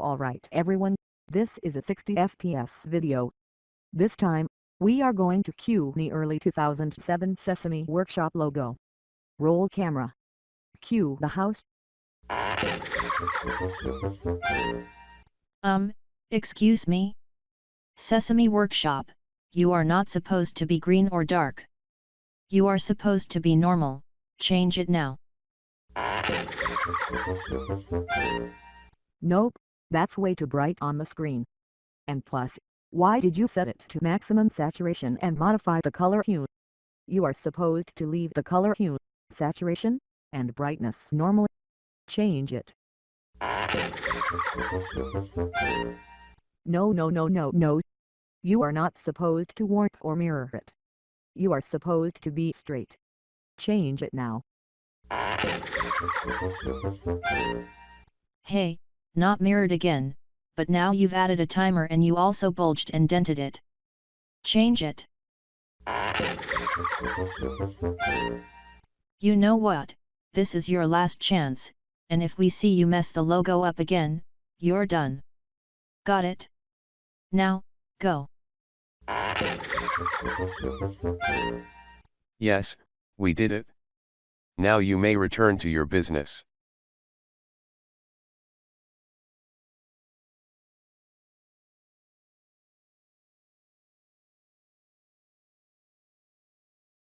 Alright everyone, this is a 60 FPS video. This time, we are going to cue the early 2007 Sesame Workshop logo. Roll camera. Cue the house. Um, excuse me? Sesame Workshop, you are not supposed to be green or dark. You are supposed to be normal, change it now. Nope, that's way too bright on the screen. And plus, why did you set it to maximum saturation and modify the color hue? You are supposed to leave the color hue, saturation, and brightness normally. Change it. No no no no no. You are not supposed to warp or mirror it. You are supposed to be straight. Change it now. Hey, not mirrored again, but now you've added a timer and you also bulged and dented it. Change it. You know what, this is your last chance, and if we see you mess the logo up again, you're done. Got it? Now, go. Yes, we did it. Now you may return to your business.